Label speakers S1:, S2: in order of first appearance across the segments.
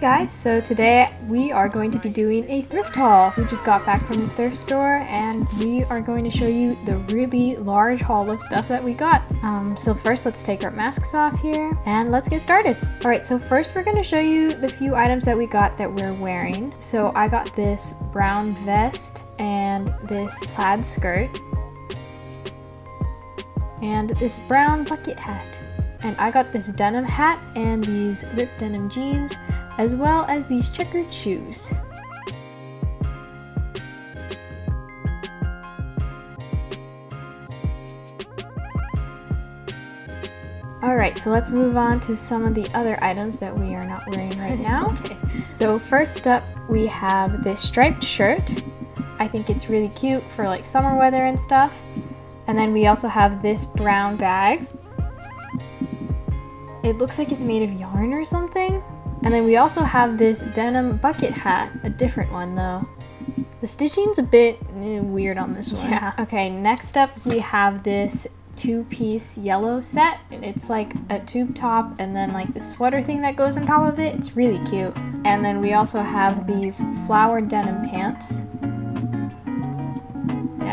S1: Guys, so today we are going to be doing a thrift haul. We just got back from the thrift store and we are going to show you the really large haul of stuff that we got. Um, so first let's take our masks off here and let's get started. Alright, so first we're going to show you the few items that we got that we're wearing. So I got this brown vest and this plaid skirt and this brown bucket hat. And I got this denim hat and these ripped denim jeans, as well as these checkered shoes. Alright, so let's move on to some of the other items that we are not wearing right now. okay. So first up, we have this striped shirt. I think it's really cute for like summer weather and stuff. And then we also have this brown bag. It looks like it's made of yarn or something. And then we also have this denim bucket hat, a different one though. The stitching's a bit eh, weird on this one. Yeah. Okay, next up we have this two-piece yellow set. It's like a tube top and then like the sweater thing that goes on top of it. It's really cute. And then we also have these flowered denim pants.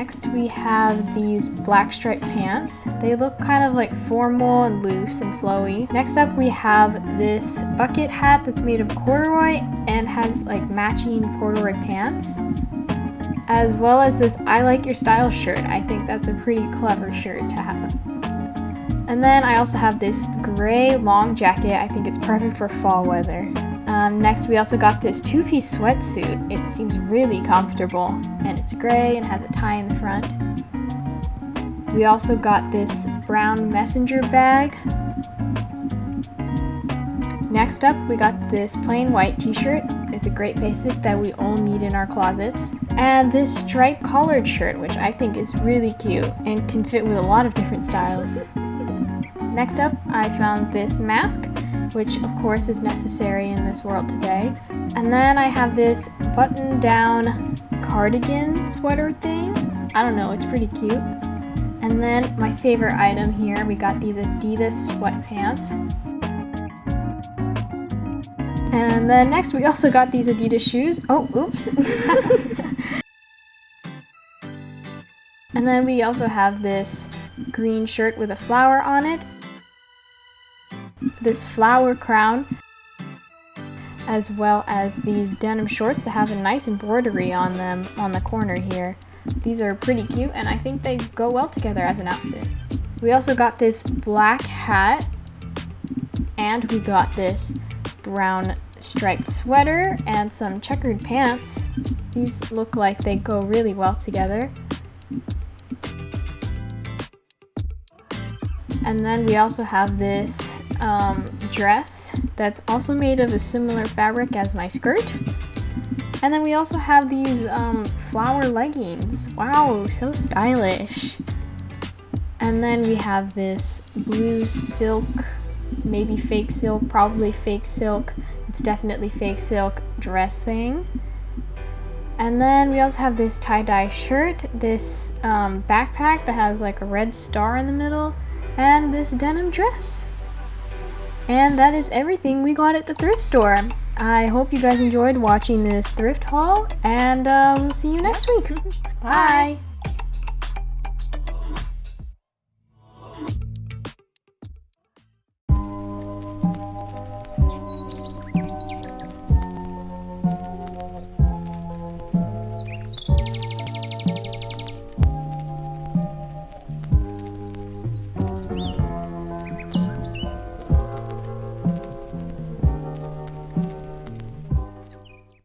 S1: Next we have these black striped pants. They look kind of like formal and loose and flowy. Next up we have this bucket hat that's made of corduroy and has like matching corduroy pants. As well as this I like your style shirt. I think that's a pretty clever shirt to have. And then I also have this gray long jacket. I think it's perfect for fall weather. Um, next, we also got this two-piece sweatsuit. It seems really comfortable, and it's gray and has a tie in the front. We also got this brown messenger bag. Next up, we got this plain white t-shirt. It's a great basic that we all need in our closets. And this striped collared shirt, which I think is really cute and can fit with a lot of different styles. Next up, I found this mask which of course is necessary in this world today. And then I have this button down cardigan sweater thing. I don't know, it's pretty cute. And then my favorite item here, we got these Adidas sweatpants. And then next we also got these Adidas shoes. Oh, oops. and then we also have this green shirt with a flower on it this flower crown as well as these denim shorts that have a nice embroidery on them on the corner here. These are pretty cute and I think they go well together as an outfit. We also got this black hat and we got this brown striped sweater and some checkered pants. These look like they go really well together. And then we also have this um, dress that's also made of a similar fabric as my skirt. And then we also have these um, flower leggings. Wow, so stylish. And then we have this blue silk, maybe fake silk, probably fake silk. It's definitely fake silk dress thing. And then we also have this tie-dye shirt, this um, backpack that has like a red star in the middle, and this denim dress. And that is everything we got at the thrift store. I hope you guys enjoyed watching this thrift haul, and uh, we'll see you next week. Bye.